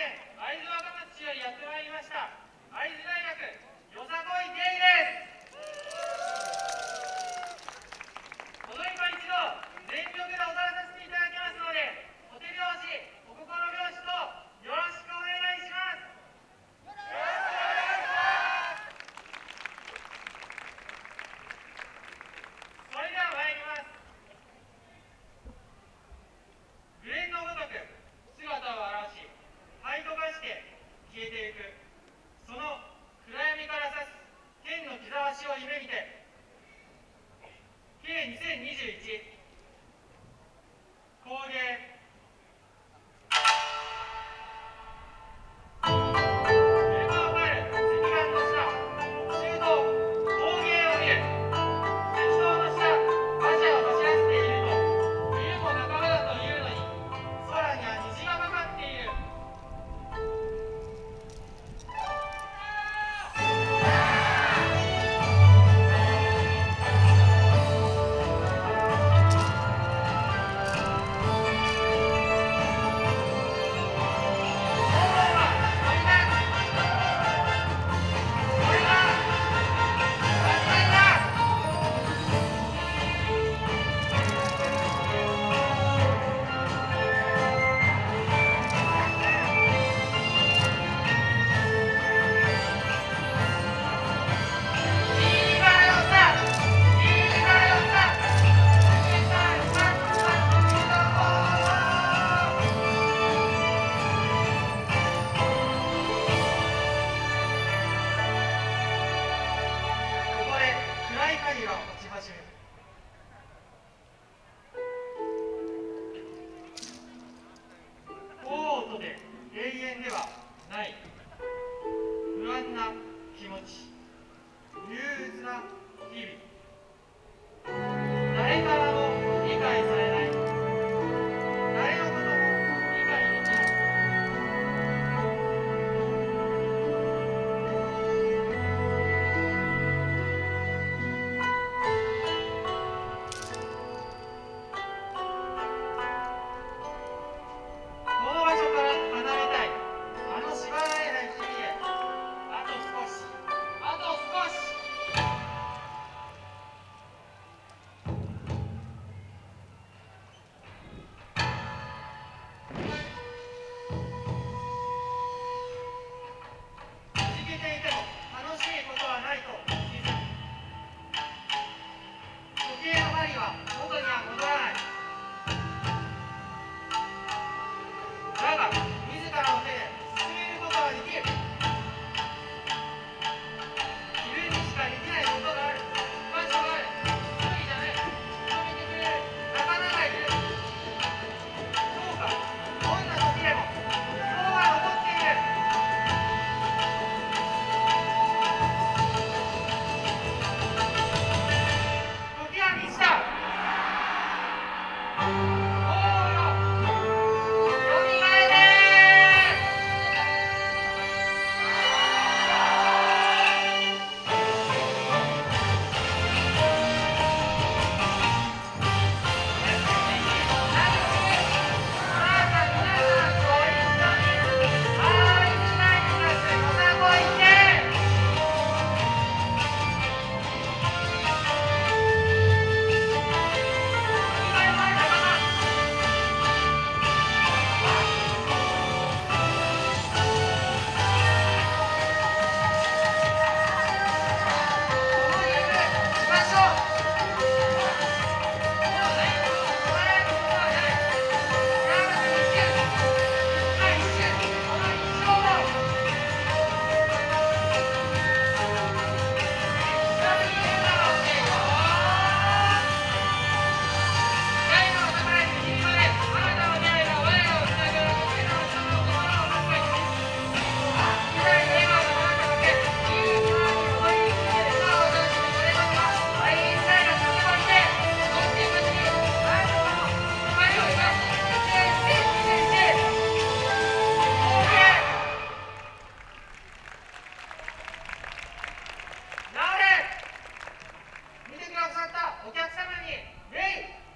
県会津若松市よりやってまいりました。会津大学よさこい芸 it ません大音で永遠ではないくださったお客様に、ウイ